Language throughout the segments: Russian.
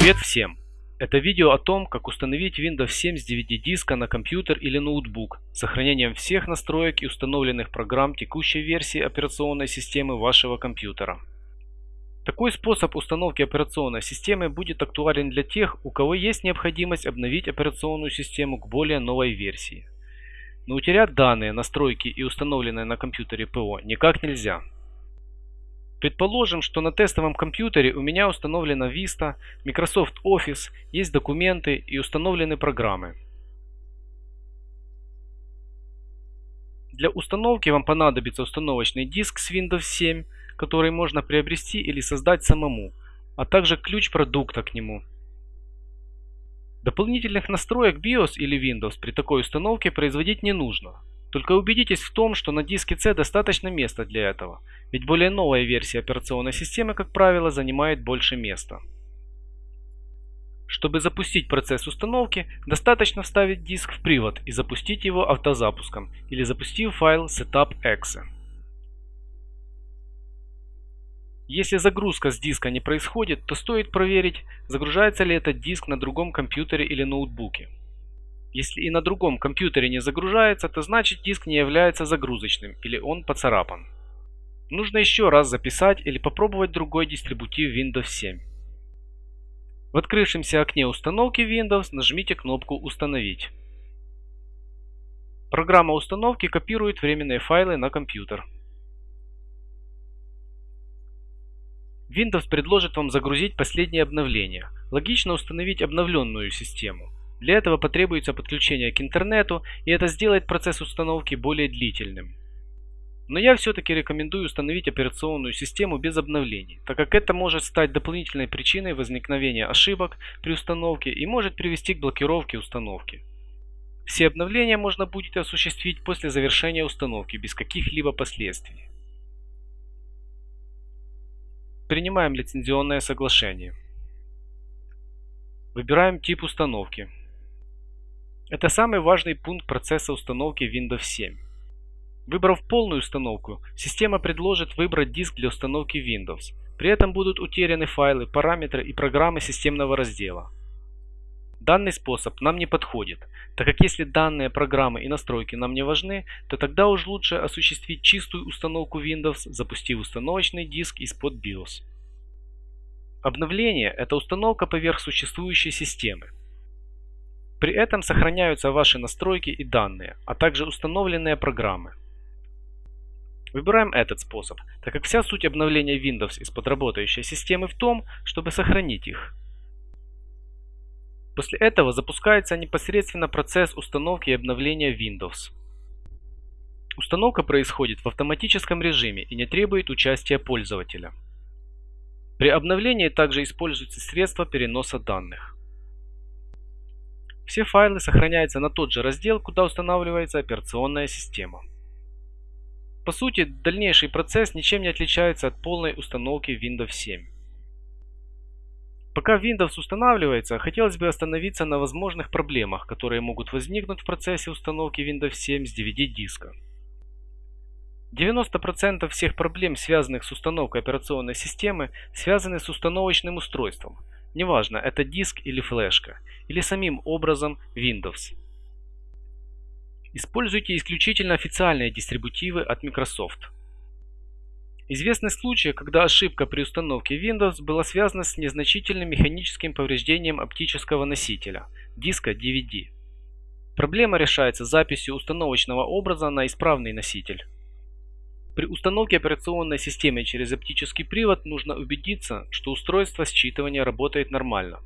Привет всем! Это видео о том, как установить Windows 7 с DVD-диска на компьютер или ноутбук с сохранением всех настроек и установленных программ текущей версии операционной системы вашего компьютера. Такой способ установки операционной системы будет актуален для тех, у кого есть необходимость обновить операционную систему к более новой версии. Но утерять данные, настройки и установленные на компьютере ПО никак нельзя. Предположим, что на тестовом компьютере у меня установлена Vista, Microsoft Office, есть документы и установлены программы. Для установки вам понадобится установочный диск с Windows 7, который можно приобрести или создать самому, а также ключ продукта к нему. Дополнительных настроек BIOS или Windows при такой установке производить не нужно. Только убедитесь в том, что на диске C достаточно места для этого, ведь более новая версия операционной системы, как правило, занимает больше места. Чтобы запустить процесс установки, достаточно вставить диск в привод и запустить его автозапуском или запустив файл setup.exe. Если загрузка с диска не происходит, то стоит проверить, загружается ли этот диск на другом компьютере или ноутбуке. Если и на другом компьютере не загружается, то значит диск не является загрузочным или он поцарапан. Нужно еще раз записать или попробовать другой дистрибутив Windows 7. В открывшемся окне установки Windows нажмите кнопку «Установить». Программа установки копирует временные файлы на компьютер. Windows предложит вам загрузить последнее обновление. Логично установить обновленную систему – для этого потребуется подключение к интернету, и это сделает процесс установки более длительным. Но я все-таки рекомендую установить операционную систему без обновлений, так как это может стать дополнительной причиной возникновения ошибок при установке и может привести к блокировке установки. Все обновления можно будет осуществить после завершения установки без каких-либо последствий. Принимаем лицензионное соглашение. Выбираем тип установки. Это самый важный пункт процесса установки Windows 7. Выбрав полную установку, система предложит выбрать диск для установки Windows. При этом будут утеряны файлы, параметры и программы системного раздела. Данный способ нам не подходит, так как если данные программы и настройки нам не важны, то тогда уж лучше осуществить чистую установку Windows, запустив установочный диск из-под BIOS. Обновление – это установка поверх существующей системы. При этом сохраняются ваши настройки и данные, а также установленные программы. Выбираем этот способ, так как вся суть обновления Windows из-под работающей системы в том, чтобы сохранить их. После этого запускается непосредственно процесс установки и обновления Windows. Установка происходит в автоматическом режиме и не требует участия пользователя. При обновлении также используются средства переноса данных. Все файлы сохраняются на тот же раздел, куда устанавливается операционная система. По сути, дальнейший процесс ничем не отличается от полной установки Windows 7. Пока Windows устанавливается, хотелось бы остановиться на возможных проблемах, которые могут возникнуть в процессе установки Windows 7 с DVD-диска. 90% всех проблем, связанных с установкой операционной системы, связаны с установочным устройством, Неважно, это диск или флешка, или самим образом Windows. Используйте исключительно официальные дистрибутивы от Microsoft. Известны случаи, когда ошибка при установке Windows была связана с незначительным механическим повреждением оптического носителя, диска DVD. Проблема решается записью установочного образа на исправный носитель. При установке операционной системы через оптический привод нужно убедиться, что устройство считывания работает нормально.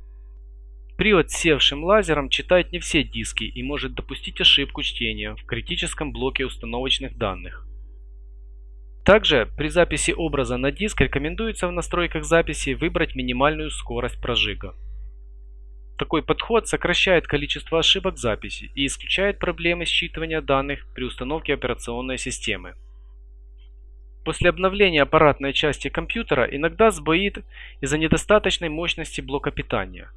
Привод с севшим лазером читает не все диски и может допустить ошибку чтения в критическом блоке установочных данных. Также при записи образа на диск рекомендуется в настройках записи выбрать минимальную скорость прожига. Такой подход сокращает количество ошибок записи и исключает проблемы считывания данных при установке операционной системы. После обновления аппаратной части компьютера иногда сбоит из-за недостаточной мощности блока питания.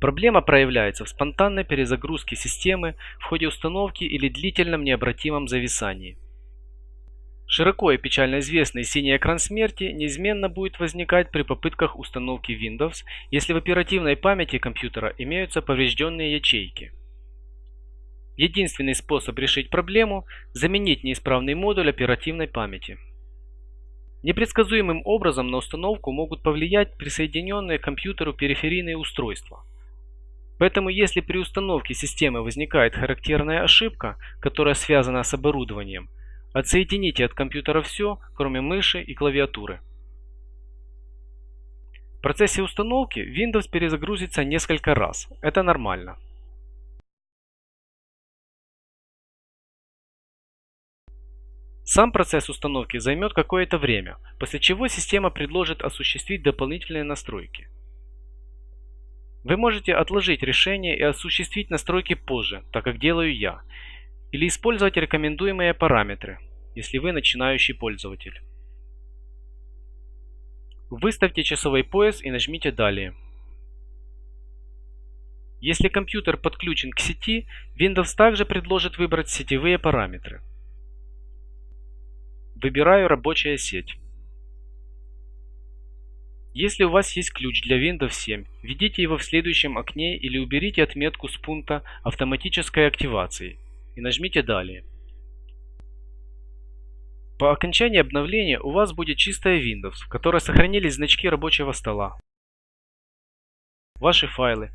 Проблема проявляется в спонтанной перезагрузке системы в ходе установки или длительном необратимом зависании. Широко и печально известный синий экран смерти неизменно будет возникать при попытках установки Windows, если в оперативной памяти компьютера имеются поврежденные ячейки. Единственный способ решить проблему – заменить неисправный модуль оперативной памяти. Непредсказуемым образом на установку могут повлиять присоединенные к компьютеру периферийные устройства. Поэтому если при установке системы возникает характерная ошибка, которая связана с оборудованием, отсоедините от компьютера все, кроме мыши и клавиатуры. В процессе установки Windows перезагрузится несколько раз. Это нормально. Сам процесс установки займет какое-то время, после чего система предложит осуществить дополнительные настройки. Вы можете отложить решение и осуществить настройки позже, так как делаю я, или использовать рекомендуемые параметры, если вы начинающий пользователь. Выставьте часовой пояс и нажмите «Далее». Если компьютер подключен к сети, Windows также предложит выбрать сетевые параметры. Выбираю «Рабочая сеть». Если у вас есть ключ для Windows 7, введите его в следующем окне или уберите отметку с пункта автоматической активации и нажмите «Далее». По окончании обновления у вас будет чистая Windows, в которой сохранились значки рабочего стола, ваши файлы,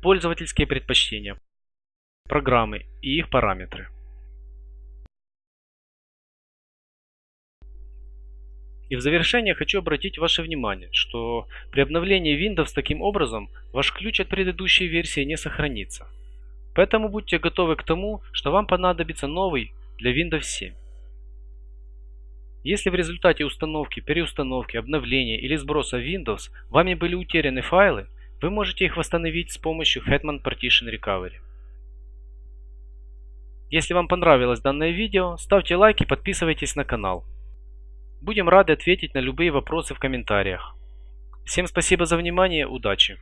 пользовательские предпочтения программы и их параметры. И в завершение хочу обратить ваше внимание, что при обновлении Windows таким образом ваш ключ от предыдущей версии не сохранится. Поэтому будьте готовы к тому, что вам понадобится новый для Windows 7. Если в результате установки, переустановки, обновления или сброса Windows вами были утеряны файлы, вы можете их восстановить с помощью Hetman Partition Recovery. Если вам понравилось данное видео, ставьте лайк и подписывайтесь на канал. Будем рады ответить на любые вопросы в комментариях. Всем спасибо за внимание, удачи!